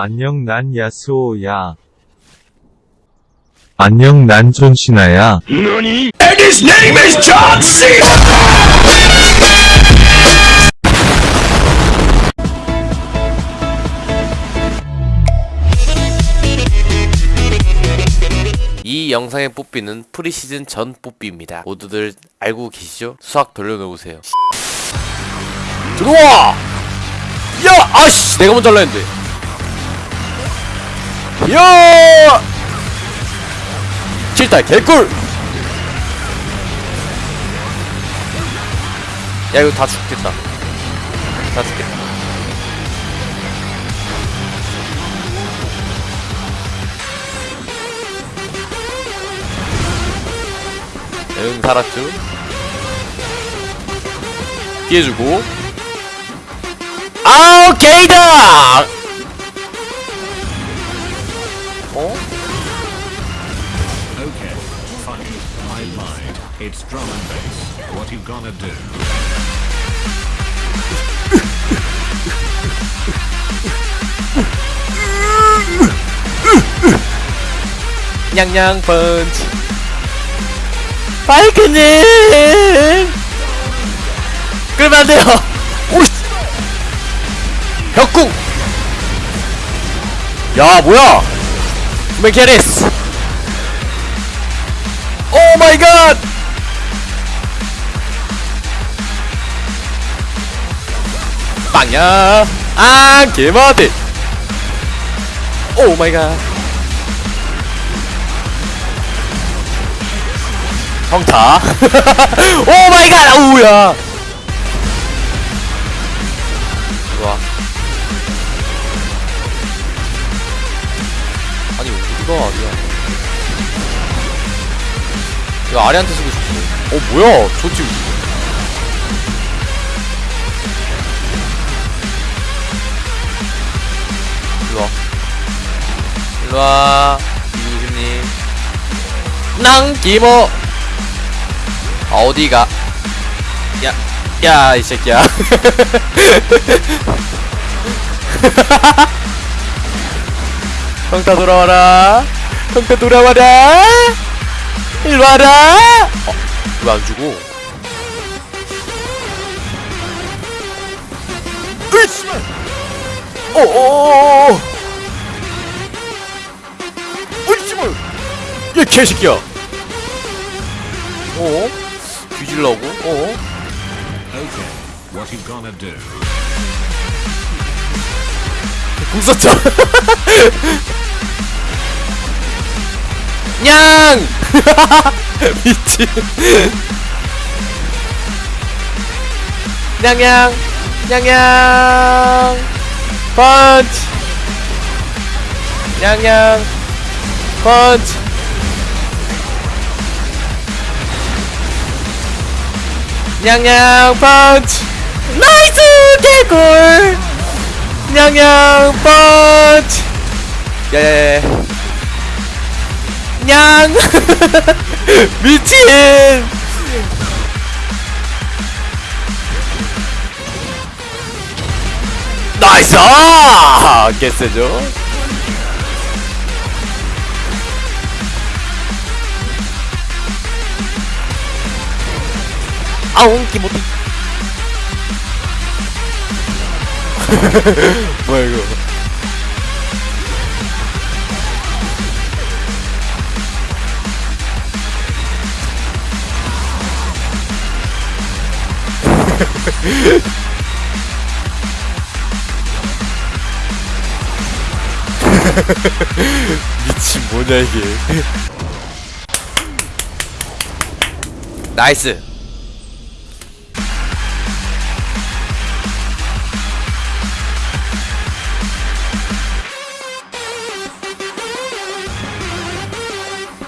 안녕 난 야스오야. 안녕 난 존신아야. And his name is John C. 이 영상의 뽀삐는 프리시즌 전 뽀삐입니다. 모두들 알고 계시죠? 수학 돌려놓으세요. 들어와! 야! 아씨! 내가 먼저 할라 했는데. 야! 칠달 개꿀! 야 이거 다 죽겠다. 다 죽겠다. 응 살았죠 피해주고 아우 게이다 It's drum and bass. What you gonna do? 냥냥 펀치 파이크님 끌면 안 돼요. 오씨. 벽궁. 야 뭐야? 맥캐리스 오 마이 갓 빵야 아 개마대 오 마이 갓 형타 오 마이 갓 아우야. 좋아. 아니 어디가 아니야. 이거 아리한테 쓰고 싶어 어 뭐야? 저 지금 일로와 이구십님 낭 기모 아, 어디가? 야, 야, 이 새끼야. 형타 돌아와라. 형타 돌아와라. 일로 와라. 어, 왜 안 주고? 으이씨! 어, 오오오오! 개새끼야! 어? 뒤질라고? 어? Okay, what you gonna do? 궁 썼죠? 냥! 미친. 냥냥! 냥냥! 펀치! 냥냥! 펀치! 냥냥 펀치! 나이스! 개꿀! 냥냥 펀치! 야야야 냥! 미친! 나이스! 아, 개쎄죠? 아웅 기모티 뭐야 이거. 미친 뭐냐 이게. 나이스